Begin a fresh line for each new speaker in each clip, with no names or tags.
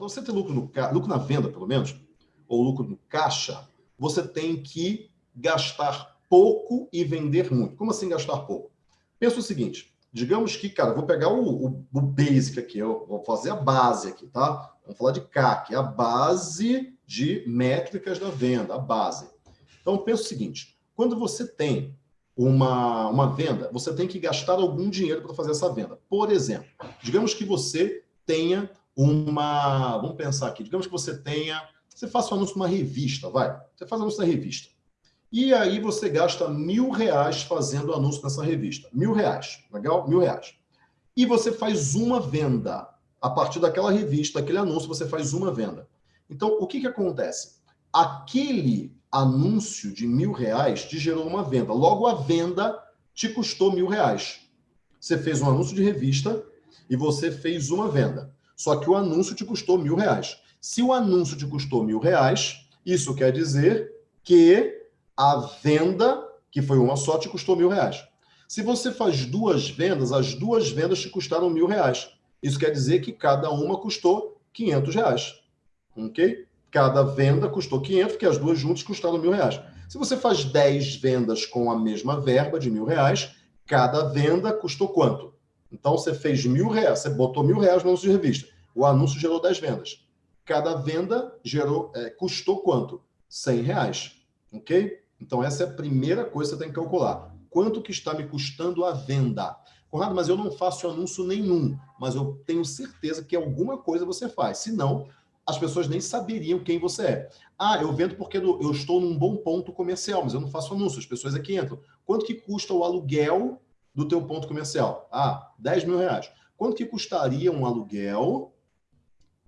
para você ter lucro, no, lucro na venda, pelo menos, ou lucro no caixa, você tem que gastar pouco e vender muito. Como assim gastar pouco? Pensa o seguinte, digamos que, cara, vou pegar o, o, o basic aqui, eu vou fazer a base aqui, tá? Vamos falar de CAC, a base de métricas da venda, a base. Então, pensa o seguinte, quando você tem uma, uma venda, você tem que gastar algum dinheiro para fazer essa venda. Por exemplo, digamos que você tenha uma... Vamos pensar aqui. Digamos que você tenha... Você faça um anúncio numa revista, vai. Você faz um anúncio na revista. E aí você gasta mil reais fazendo anúncio nessa revista. Mil reais. Legal? Mil reais. E você faz uma venda. A partir daquela revista, daquele anúncio, você faz uma venda. Então, o que, que acontece? Aquele anúncio de mil reais te gerou uma venda. Logo, a venda te custou mil reais. Você fez um anúncio de revista e você fez uma venda. Só que o anúncio te custou mil reais. Se o anúncio te custou mil reais, isso quer dizer que a venda, que foi uma só, te custou mil reais. Se você faz duas vendas, as duas vendas te custaram mil reais. Isso quer dizer que cada uma custou 500 reais. Ok? Cada venda custou 500, que as duas juntas custaram mil reais. Se você faz 10 vendas com a mesma verba de mil reais, cada venda custou quanto? Então você fez mil reais, você botou mil reais no anúncio de revista. O anúncio gerou 10 vendas. Cada venda gerou, é, custou quanto? 100 reais. Ok? Então essa é a primeira coisa que você tem que calcular. Quanto que está me custando a venda? Conrado, mas eu não faço anúncio nenhum, mas eu tenho certeza que alguma coisa você faz. Se não, as pessoas nem saberiam quem você é. Ah, eu vendo porque eu estou num bom ponto comercial, mas eu não faço anúncio, as pessoas aqui entram. Quanto que custa o aluguel do teu ponto comercial? Ah, 10 mil reais. Quanto que custaria um aluguel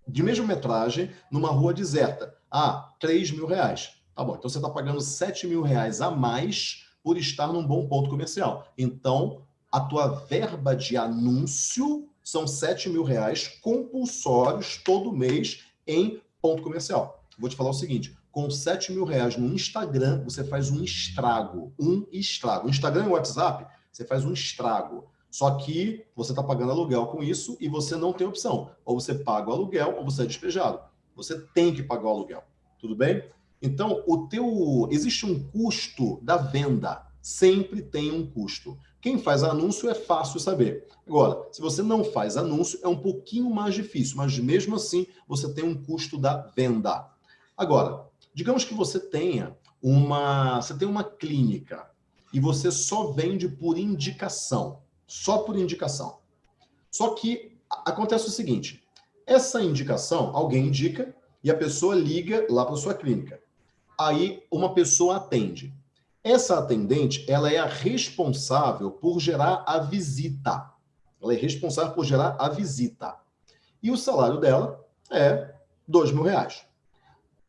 de mesma metragem numa rua deserta? Ah, 3 mil reais. Tá bom, então você está pagando 7 mil reais a mais por estar num bom ponto comercial. Então, a tua verba de anúncio são 7 mil reais compulsórios todo mês em ponto comercial. Vou te falar o seguinte, com 7 mil reais no Instagram, você faz um estrago, um estrago. Instagram e WhatsApp, você faz um estrago. Só que você está pagando aluguel com isso e você não tem opção. Ou você paga o aluguel ou você é despejado. Você tem que pagar o aluguel. Tudo bem? Então, o teu existe um custo da venda. Sempre tem um custo. Quem faz anúncio é fácil saber. Agora, se você não faz anúncio, é um pouquinho mais difícil, mas mesmo assim você tem um custo da venda. Agora, digamos que você tenha uma, você tem uma clínica e você só vende por indicação, só por indicação. Só que acontece o seguinte, essa indicação, alguém indica e a pessoa liga lá para sua clínica. Aí uma pessoa atende. Essa atendente, ela é a responsável por gerar a visita. Ela é responsável por gerar a visita. E o salário dela é dois mil reais.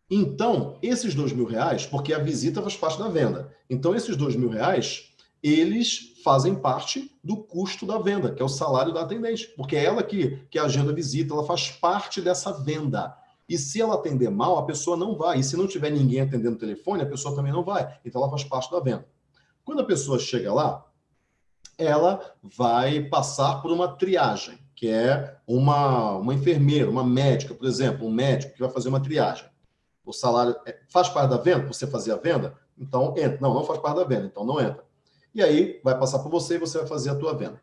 Então, esses dois mil reais, porque a visita faz parte da venda. Então, esses dois mil reais, eles fazem parte do custo da venda, que é o salário da atendente. Porque é ela que, que agenda a visita, ela faz parte dessa venda. E se ela atender mal, a pessoa não vai. E se não tiver ninguém atendendo o telefone, a pessoa também não vai. Então ela faz parte da venda. Quando a pessoa chega lá, ela vai passar por uma triagem, que é uma, uma enfermeira, uma médica, por exemplo, um médico que vai fazer uma triagem. O salário é, faz parte da venda? Você fazer a venda? Então entra. Não, não faz parte da venda, então não entra. E aí vai passar por você e você vai fazer a tua venda.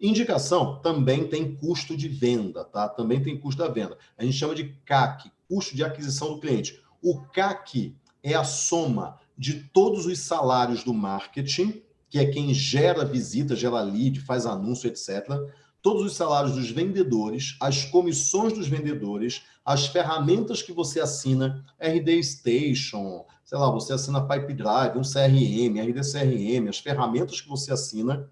Indicação também tem custo de venda, tá? Também tem custo da venda. A gente chama de CAC, custo de aquisição do cliente. O CAC é a soma de todos os salários do marketing, que é quem gera visita, gera lead, faz anúncio, etc. Todos os salários dos vendedores, as comissões dos vendedores, as ferramentas que você assina, RD Station, sei lá, você assina Pipe Drive, um CRM, RD CRM, as ferramentas que você assina,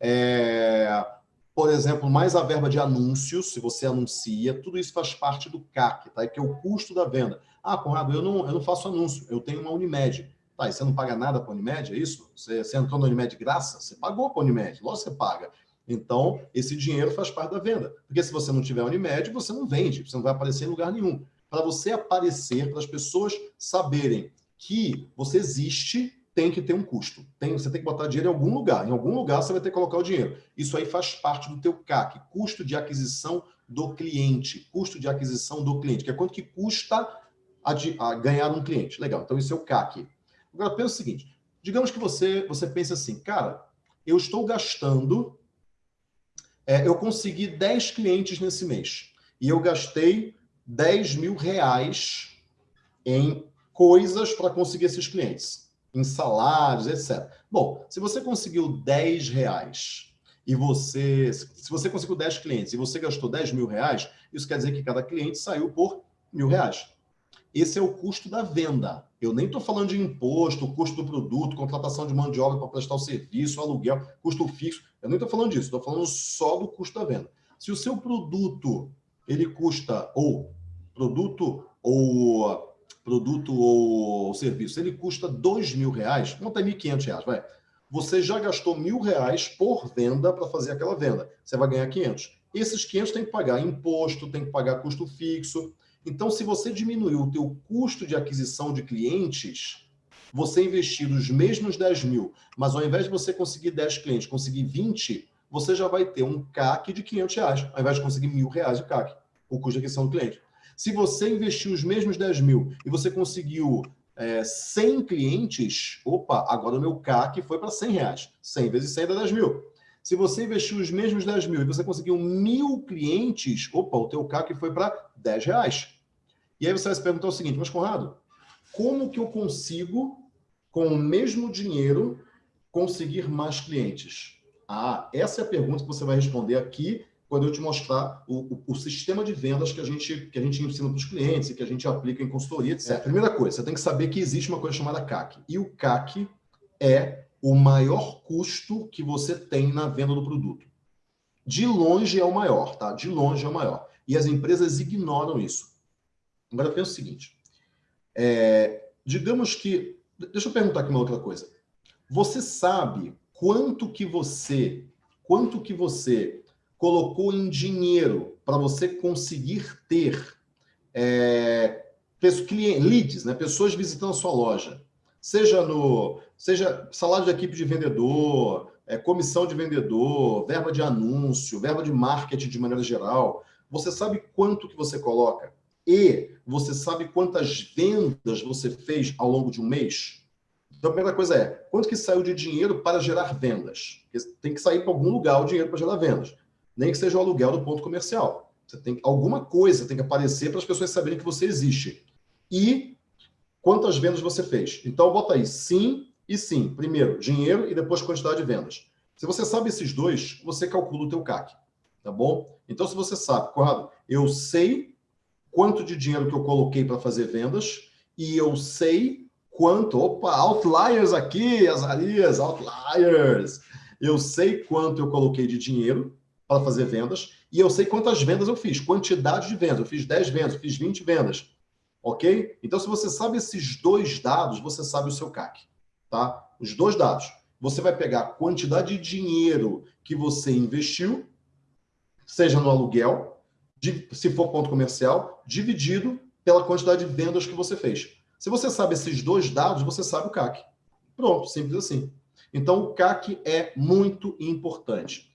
é, por exemplo, mais a verba de anúncios, se você anuncia, tudo isso faz parte do CAC, tá? que é o custo da venda. Ah, Conrado, eu não, eu não faço anúncio, eu tenho uma Unimed. Tá, e você não paga nada para a Unimed, é isso? Você, você entrou na Unimed de graça? Você pagou para a Unimed, logo você paga. Então, esse dinheiro faz parte da venda. Porque se você não tiver Unimed, você não vende, você não vai aparecer em lugar nenhum. Para você aparecer, para as pessoas saberem que você existe, tem que ter um custo. Tem, você tem que botar dinheiro em algum lugar. Em algum lugar você vai ter que colocar o dinheiro. Isso aí faz parte do teu CAC, custo de aquisição do cliente, custo de aquisição do cliente, que é quanto que custa a, a ganhar um cliente. Legal, então isso é o CAC. Agora, pensa o seguinte, digamos que você, você pense assim, cara, eu estou gastando, é, eu consegui 10 clientes nesse mês, e eu gastei 10 mil reais em coisas para conseguir esses clientes, em salários, etc. Bom, se você conseguiu 10 reais e você, se você conseguiu 10 clientes e você gastou 10 mil reais, isso quer dizer que cada cliente saiu por mil reais. Esse é o custo da venda. Eu nem estou falando de imposto, custo do produto, contratação de mão de obra para prestar o serviço, aluguel, custo fixo. Eu nem estou falando disso, estou falando só do custo da venda. Se o seu produto ele custa, ou produto ou produto ou serviço, ele custa dois mil reais, conta mil quinhentos reais, vai. Você já gastou mil reais por venda para fazer aquela venda. Você vai ganhar 500. Esses 500 tem que pagar imposto, tem que pagar custo fixo. Então, se você diminuir o teu custo de aquisição de clientes, você investir os mesmos 10 mil, mas ao invés de você conseguir 10 clientes, conseguir 20, você já vai ter um CAC de 500 reais, ao invés de conseguir mil reais de CAC, o custo de aquisição do cliente. Se você investiu os mesmos 10 mil e você conseguiu é, 100 clientes, opa, agora o meu CAC foi para 100 reais. 100 vezes 100 dá 10 mil. Se você investiu os mesmos 10 mil e você conseguiu mil clientes, opa, o teu CAC foi para 10 reais. E aí você vai se perguntar o seguinte, mas Conrado, como que eu consigo, com o mesmo dinheiro, conseguir mais clientes? Ah, essa é a pergunta que você vai responder aqui quando eu te mostrar o, o, o, sistema de vendas que a gente, que a gente ensina para os clientes e que a gente aplica em consultoria, etc. É. Primeira coisa, você tem que saber que existe uma coisa chamada CAC. E o CAC é o maior custo que você tem na venda do produto. De longe é o maior, tá? De longe é o maior. E as empresas ignoram isso. Agora pensa o seguinte. É, digamos que... Deixa eu perguntar aqui uma outra coisa. Você sabe quanto que você... Quanto que você colocou em dinheiro para você conseguir ter é, leads, né, pessoas visitando a sua loja, seja no seja salário de equipe de vendedor, é, comissão de vendedor, verba de anúncio, verba de marketing de maneira geral, você sabe quanto que você coloca e você sabe quantas vendas você fez ao longo de um mês? Então, a primeira coisa é, quanto que saiu de dinheiro para gerar vendas? Porque tem que sair para algum lugar o dinheiro para gerar vendas nem que seja o aluguel do ponto comercial. Você tem alguma coisa tem que aparecer para as pessoas saberem que você existe. E quantas vendas você fez. Então, bota aí sim e sim. Primeiro, dinheiro e depois quantidade de vendas. Se você sabe esses dois, você calcula o teu CAC, tá bom? Então, se você sabe, Conrado, eu sei quanto de dinheiro que eu coloquei para fazer vendas e eu sei quanto... Opa, outliers aqui, Azarias, outliers! Eu sei quanto eu coloquei de dinheiro para fazer vendas e eu sei quantas vendas eu fiz, quantidade de vendas. Eu fiz 10 vendas, fiz 20 vendas. Ok? Então, se você sabe esses dois dados, você sabe o seu CAC. Tá? Os dois dados. Você vai pegar a quantidade de dinheiro que você investiu, seja no aluguel, se for ponto comercial, dividido pela quantidade de vendas que você fez. Se você sabe esses dois dados, você sabe o CAC. Pronto, simples assim. Então, o CAC é muito importante.